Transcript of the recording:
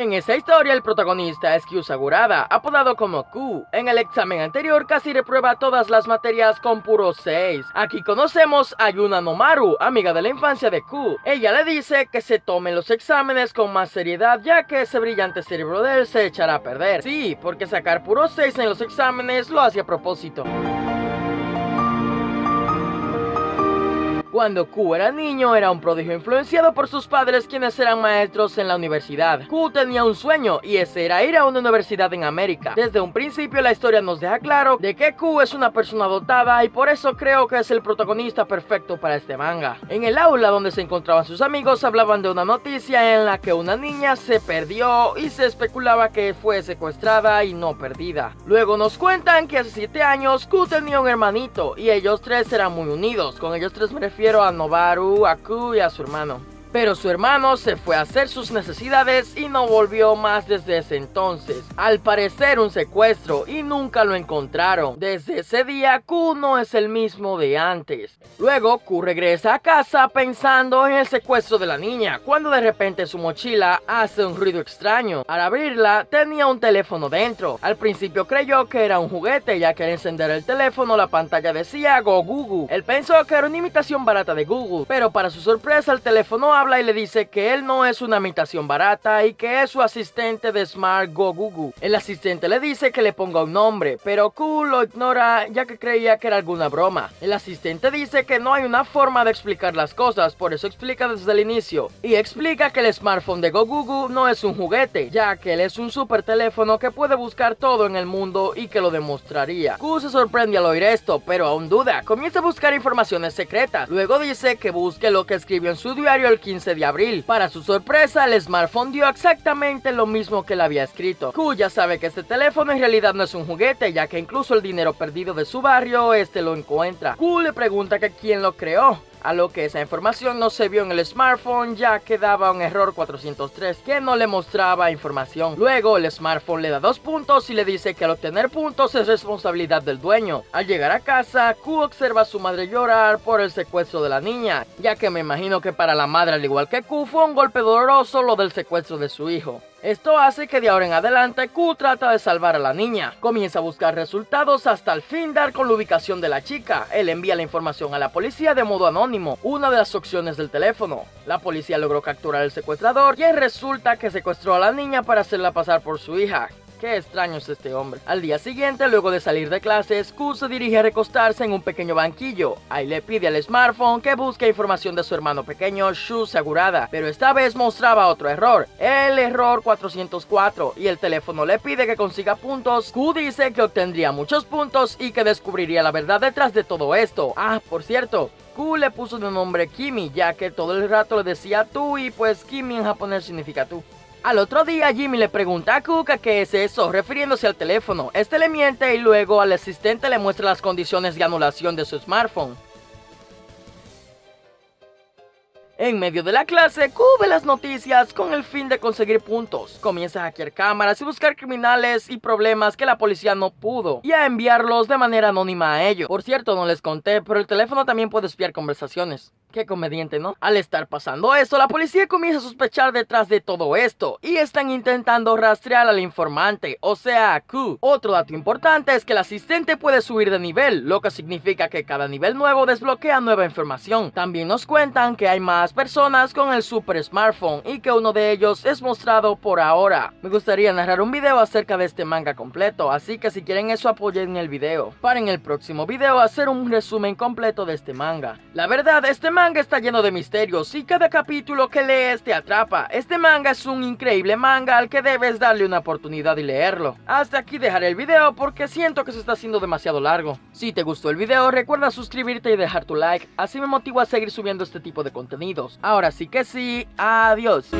En esta historia el protagonista es Kyu Sagurada, apodado como Q. En el examen anterior casi reprueba todas las materias con puro 6. Aquí conocemos a Yuna Nomaru, amiga de la infancia de Q. Ella le dice que se tomen los exámenes con más seriedad ya que ese brillante cerebro de él se echará a perder. Sí, porque sacar puro 6 en los exámenes lo hace a propósito. Cuando Q era niño, era un prodigio influenciado por sus padres quienes eran maestros en la universidad. Q tenía un sueño y ese era ir a una universidad en América. Desde un principio la historia nos deja claro de que Q es una persona dotada y por eso creo que es el protagonista perfecto para este manga. En el aula donde se encontraban sus amigos hablaban de una noticia en la que una niña se perdió y se especulaba que fue secuestrada y no perdida. Luego nos cuentan que hace 7 años Q tenía un hermanito y ellos tres eran muy unidos. Con ellos tres me refiero a Nobaru, a Ku y a su hermano. Pero su hermano se fue a hacer sus necesidades y no volvió más desde ese entonces. Al parecer un secuestro y nunca lo encontraron. Desde ese día Q no es el mismo de antes. Luego Q regresa a casa pensando en el secuestro de la niña, cuando de repente su mochila hace un ruido extraño. Al abrirla tenía un teléfono dentro. Al principio creyó que era un juguete ya que al encender el teléfono la pantalla decía Go Google. Él pensó que era una imitación barata de Google, pero para su sorpresa el teléfono habla y le dice que él no es una imitación barata y que es su asistente de Smart Go Google. El asistente le dice que le ponga un nombre, pero Q lo ignora ya que creía que era alguna broma. El asistente dice que no hay una forma de explicar las cosas, por eso explica desde el inicio. Y explica que el smartphone de Go Google no es un juguete, ya que él es un super teléfono que puede buscar todo en el mundo y que lo demostraría. Q se sorprende al oír esto, pero aún duda. Comienza a buscar informaciones secretas. Luego dice que busque lo que escribió en su diario el 15 de abril. Para su sorpresa, el smartphone dio exactamente lo mismo que le había escrito. Q ya sabe que este teléfono en realidad no es un juguete, ya que incluso el dinero perdido de su barrio, este lo encuentra. Q le pregunta que quién lo creó a lo que esa información no se vio en el smartphone ya que daba un error 403 que no le mostraba información. Luego el smartphone le da dos puntos y le dice que al obtener puntos es responsabilidad del dueño. Al llegar a casa, Q observa a su madre llorar por el secuestro de la niña, ya que me imagino que para la madre al igual que Q fue un golpe doloroso lo del secuestro de su hijo. Esto hace que de ahora en adelante Q trata de salvar a la niña. Comienza a buscar resultados hasta el fin dar con la ubicación de la chica. Él envía la información a la policía de modo anónimo, una de las opciones del teléfono. La policía logró capturar al secuestrador y resulta que secuestró a la niña para hacerla pasar por su hija. Qué extraño es este hombre. Al día siguiente, luego de salir de clases, Q se dirige a recostarse en un pequeño banquillo. Ahí le pide al smartphone que busque información de su hermano pequeño, Shu Sagurada, pero esta vez mostraba otro error, el error 404, y el teléfono le pide que consiga puntos. Q dice que obtendría muchos puntos y que descubriría la verdad detrás de todo esto. Ah, por cierto, Q le puso de nombre Kimi, ya que todo el rato le decía tú y pues Kimi en japonés significa tú. Al otro día Jimmy le pregunta a Kuka qué es eso, refiriéndose al teléfono. Este le miente y luego al asistente le muestra las condiciones de anulación de su smartphone. En medio de la clase, cubre las noticias con el fin de conseguir puntos. Comienza a hackear cámaras y buscar criminales y problemas que la policía no pudo y a enviarlos de manera anónima a ellos. Por cierto, no les conté, pero el teléfono también puede espiar conversaciones. Qué comediante, ¿no? Al estar pasando esto, la policía comienza a sospechar detrás de todo esto y están intentando rastrear al informante, o sea, a Q. Otro dato importante es que el asistente puede subir de nivel, lo que significa que cada nivel nuevo desbloquea nueva información. También nos cuentan que hay más personas con el super smartphone y que uno de ellos es mostrado por ahora. Me gustaría narrar un video acerca de este manga completo, así que si quieren eso apoyen el video. Para en el próximo video hacer un resumen completo de este manga. La verdad, este manga manga está lleno de misterios y cada capítulo que lees te atrapa. Este manga es un increíble manga al que debes darle una oportunidad y leerlo. Hasta aquí dejaré el video porque siento que se está haciendo demasiado largo. Si te gustó el video recuerda suscribirte y dejar tu like, así me motivo a seguir subiendo este tipo de contenidos. Ahora sí que sí, adiós.